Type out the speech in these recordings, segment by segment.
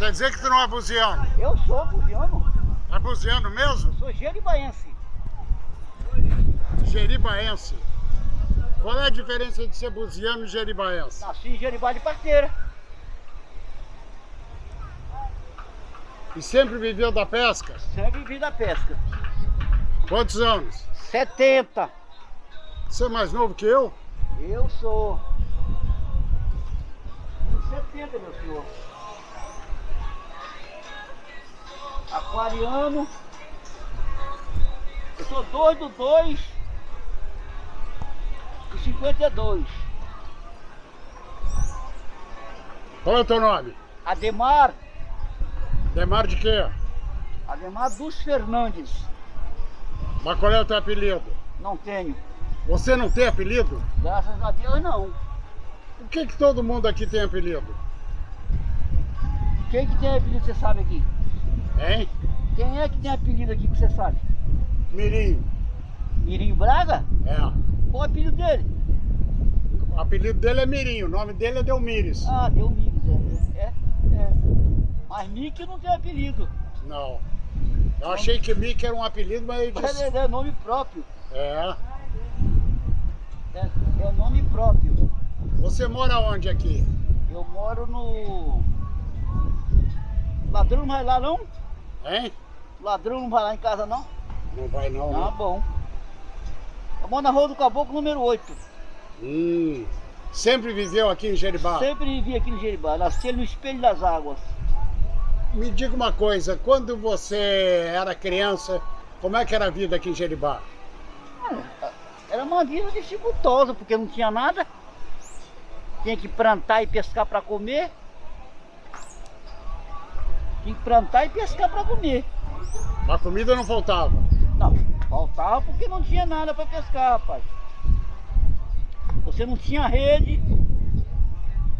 Quer dizer que tu não é buziano? Eu sou buziano. É buziano mesmo? Sou jeribaense. Jeribaense. Qual é a diferença de ser buziano e jeribaense? Nasci em Jeribá de parteira. E sempre viveu da pesca? Sempre vivi da pesca. Quantos anos? 70. Você é mais novo que eu? Eu sou. 70, meu senhor. Aquariano. Eu sou 2 do 2 e 52. Qual é o teu nome? Ademar. Demar de quê? Ademar dos Fernandes. Mas qual é o teu apelido? Não tenho. Você não tem apelido? Graças a Deus não. Por que, que todo mundo aqui tem apelido? Quem que tem apelido você sabe aqui? Hein? Quem é que tem apelido aqui que você sabe? Mirim. Mirinho Braga? É. Qual é o apelido dele? O apelido dele é Mirim, o nome dele é Delmires. Ah, deu Mires, é. É, é. Mas Mickey não tem apelido. Não. Eu achei que Mickey era um apelido, mas ele disse... é, é nome próprio. É. É, é nome próprio. Você mora onde aqui? Eu moro no. Ladrão não vai lá não? Hein? Ladrão não vai lá em casa não? Não vai não, Ah, né? bom. Moro na rua do Caboclo número 8. Hum. Sempre viveu aqui em Jeribá? Sempre vivi aqui no Jeribá, nasci no Espelho das Águas. Me diga uma coisa, quando você era criança, como é que era a vida aqui em Jeribá? Era uma vida dificultosa, porque não tinha nada. Tinha que plantar e pescar para comer. Tinha que plantar e pescar para comer. A comida não faltava. Não, faltava porque não tinha nada para pescar, rapaz. Você não tinha rede,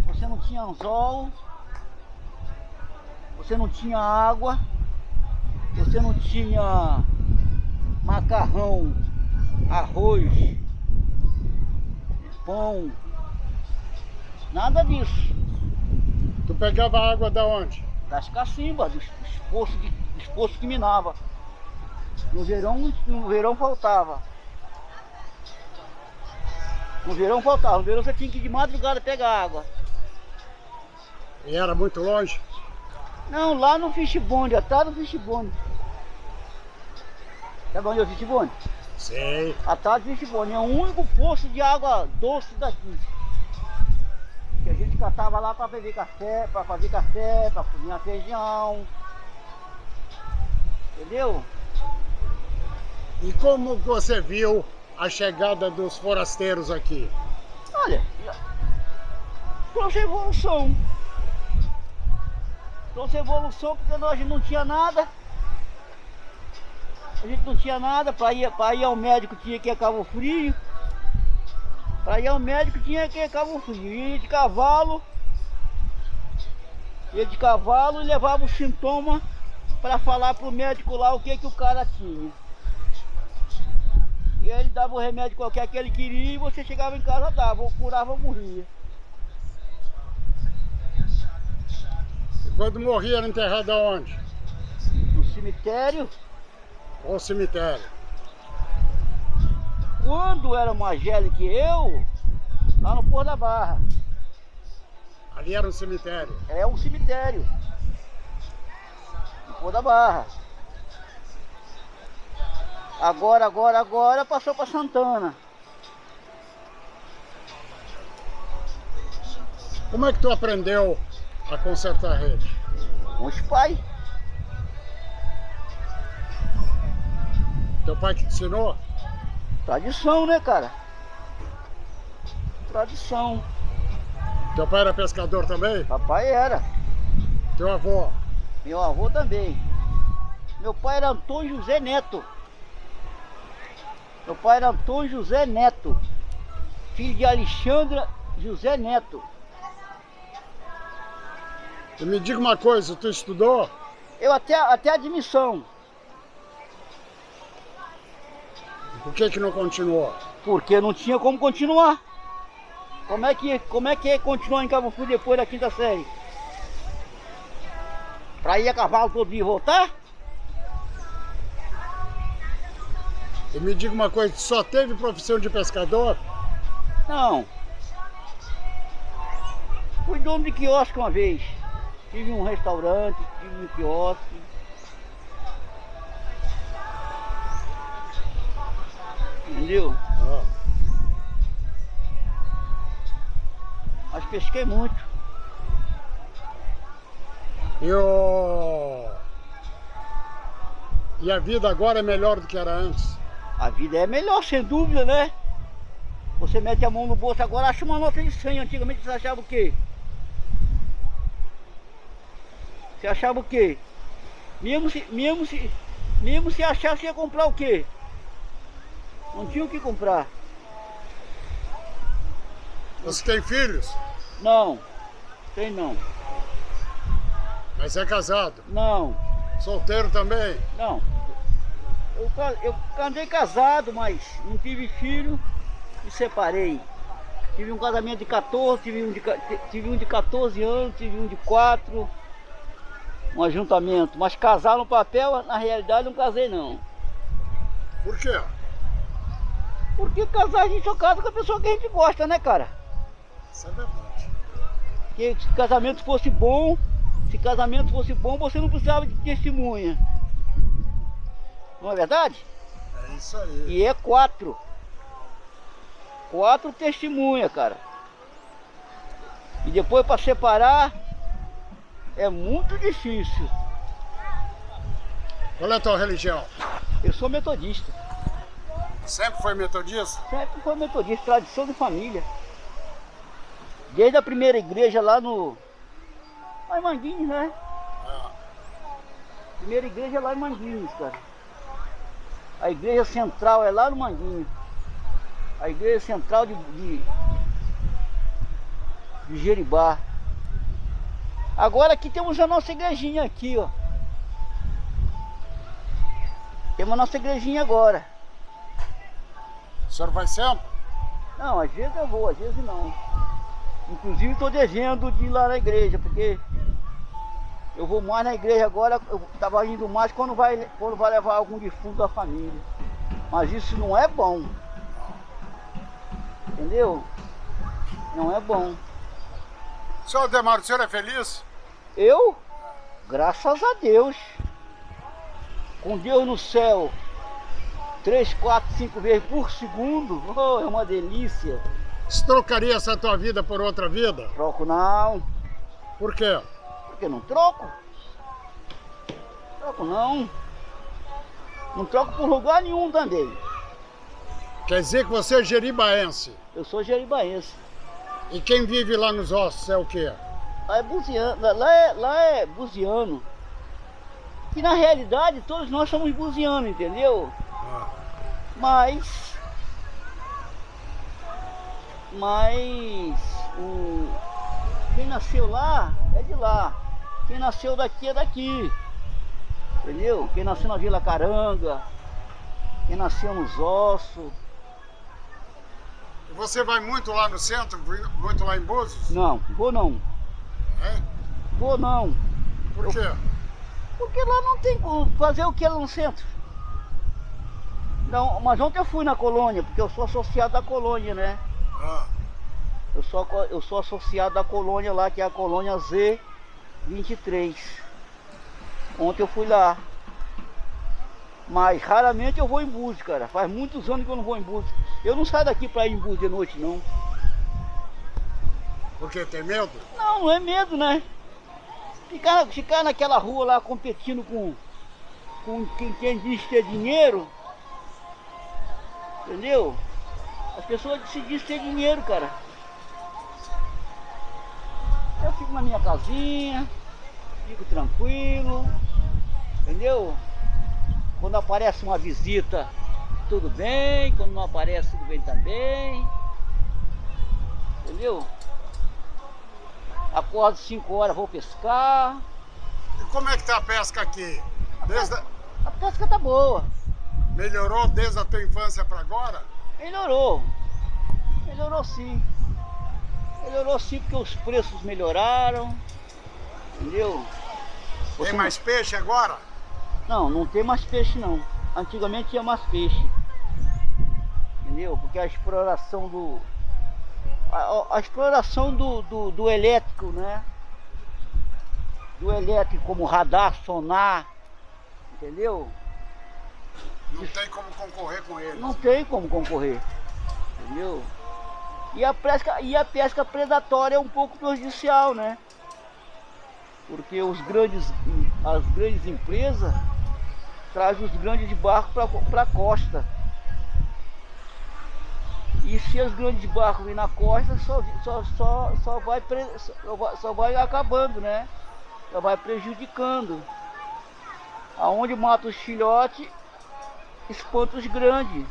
você não tinha anzol, você não tinha água, você não tinha macarrão, arroz, pão, nada disso. Tu pegava água da onde? Das cacimbas, dos, dos, poços, de, dos poços que minava. No verão, no verão faltava. No verão faltava, no verão você tinha que ir de madrugada pegar água. E era muito longe? Não, lá no Fishbond, atrás do Fishbond. Sabe onde é o Fishbond? Sei. Atrás do Fishbond, é o único poço de água doce daqui. Catava lá para beber café, para fazer café, para cozinhar feijão. Entendeu? E como você viu a chegada dos forasteiros aqui? Olha, trouxe evolução. Trouxe evolução porque nós não tinha nada. A gente não tinha nada, para ir, pra ir ao médico tinha que ir a Cabo Frio. Para ir ao médico tinha que Cabo Frio. Ia de cavalo. Ia de cavalo e levava o sintoma para falar pro médico lá o que que o cara tinha. E aí ele dava o remédio qualquer que ele queria e você chegava em casa dava, ou curava ou morria. E quando morria era enterrado aonde? No cemitério, Ou cemitério? Quando era mais velho que eu, lá no Porto da Barra, Ali era um cemitério. é um cemitério. No Porto da Barra. Agora, agora, agora passou para Santana. Como é que tu aprendeu a consertar a rede? Com os pais. Teu pai que te ensinou? Tradição, né, cara? Tradição. Teu pai era pescador também? Papai era. Teu avô? Meu avô também. Meu pai era Antônio José Neto. Meu pai era Antônio José Neto. Filho de Alexandra José Neto. E me diga uma coisa, tu estudou? Eu até, até admissão. Por que que não continuou? Porque não tinha como continuar. Como é que, como é que é continuar em Cabo Frio depois da quinta série? Pra ir a cavalo todo dia e voltar? E me diga uma coisa, só teve profissão de pescador? Não. Fui dono de quiosque uma vez. Tive um restaurante, tive um quiosque. Entendeu? Ah. Mas pesquei muito. E, o... e a vida agora é melhor do que era antes? A vida é melhor, sem dúvida, né? Você mete a mão no bolso agora, acha uma nota de 100. Antigamente você achava o quê? Você achava o quê? Mesmo se, mesmo se, mesmo se achasse, ia comprar o quê? Não tinha o que comprar. Você tem filhos? Não, tem não. Mas é casado? Não, Solteiro também? não. Eu, eu andei casado, mas não tive filho e separei. Tive um casamento de 14, tive um de, tive um de 14 anos, tive um de 4. Um ajuntamento. Mas casar no papel, na realidade, não casei não. Por quê? Porque casar a gente só casa com a pessoa que a gente gosta, né, cara? Isso é verdade. Porque se casamento fosse bom, se casamento fosse bom, você não precisava de testemunha. Não é verdade? É isso aí. E é quatro. Quatro testemunha, cara. E depois para separar é muito difícil. Qual é a tua religião? Eu sou metodista. Sempre foi metodista? Sempre foi metodista, tradição de família. Desde a primeira igreja lá no. Lá em Manguinhos, né? Ah. Primeira igreja lá em Manguinhos, cara. A igreja central é lá no Manguinhos. A igreja central de, de, de Jeribá. Agora aqui temos a nossa igrejinha aqui, ó. Temos a nossa igrejinha agora. Senhor vai sempre? Não, às vezes eu vou, às vezes não. Inclusive estou devendo de ir lá na igreja, porque eu vou mais na igreja agora, eu estava indo mais quando vai, quando vai levar algum defunto da família. Mas isso não é bom. Entendeu? Não é bom. Senhor Ademar, o senhor é feliz? Eu, graças a Deus, com Deus no céu, três, quatro, cinco vezes por segundo, oh, é uma delícia. Você trocaria essa tua vida por outra vida? Troco não, Por quê? porque não troco. Troco não. Não troco por lugar nenhum também. Quer dizer que você é jeribaense. Eu sou jeribaense. E quem vive lá nos ossos é o quê? Lá é buziano, lá- é, lá é buziano. Que na realidade todos nós somos buzianos, entendeu? Mas. Mas. O, quem nasceu lá é de lá. Quem nasceu daqui é daqui. Entendeu? Quem nasceu na Vila Caranga. Quem nasceu nos ossos. Você vai muito lá no centro, muito lá em Búzios? Não, vou não. Hein? Vou não. Por quê? Porque lá não tem como fazer o que lá no centro. Não, mas ontem eu fui na colônia, porque eu sou associado da colônia, né? Ah. Eu sou, eu sou associado da colônia lá, que é a colônia Z23. Ontem eu fui lá. Mas raramente eu vou em Búzios, cara. Faz muitos anos que eu não vou em Búzios. Eu não saio daqui pra ir em Búzios de noite, não. Por quê? Tem medo? Não, não é medo, né? Ficar, ficar naquela rua lá competindo com, com quem, quem diz ter dinheiro. Entendeu? As pessoas se dizem ter dinheiro, cara. Eu fico na minha casinha, fico tranquilo, entendeu? Quando aparece uma visita, tudo bem. Quando não aparece, tudo bem também. Entendeu? Acordo 5 horas, vou pescar. E como é que tá a pesca aqui? Desde a- A pesca tá boa. Melhorou desde a tua infância para agora? Melhorou. Melhorou sim. Melhorou sim porque os preços melhoraram. Entendeu? Tem mais peixe agora? Não, não tem mais peixe não. Antigamente tinha mais peixe. Entendeu? Porque a exploração do. A, a exploração do, do, do elétrico, né? Do elétrico como radar, sonar, entendeu? Não tem como concorrer com ele. Não tem como concorrer. Entendeu? E a pesca, e a pesca predatória é um pouco prejudicial, né? Porque os grandes, as grandes empresas trazem os grandes barcos para a costa. E se os grandes barcos virem na costa, só, só, só, só, vai, só, vai, só vai acabando, né? Só vai prejudicando. Aonde mata os filhotes, espanta os grandes.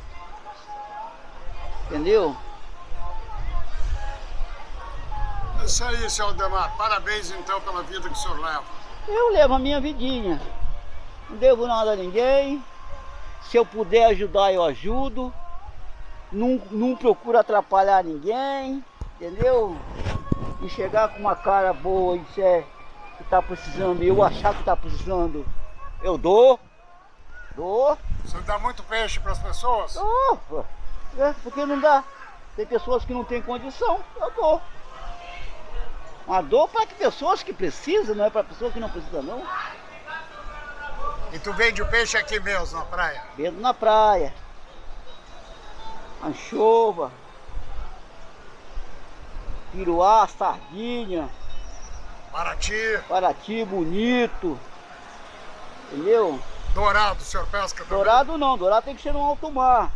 Entendeu? É isso aí, seu Aldemar. Parabéns então pela vida que o senhor leva. Eu levo a minha vidinha. Não devo nada a ninguém. Se eu puder ajudar, eu ajudo. Não, não procuro atrapalhar ninguém. Entendeu? E chegar com uma cara boa e disser que tá precisando, eu achar que tá precisando, eu dou. Dou. Você dá muito peixe para as pessoas? Dou. É, porque não dá. Tem pessoas que não têm condição, eu dou. Uma dor para pessoas que precisam, não é para pessoas que não precisam não. E tu vende o peixe aqui mesmo, na praia? Vendo na praia. Anchova. Piruá, sardinha. Paraty. Paraty, bonito. Entendeu? Dourado, senhor pesca também? Dourado não, dourado tem que ser no alto mar.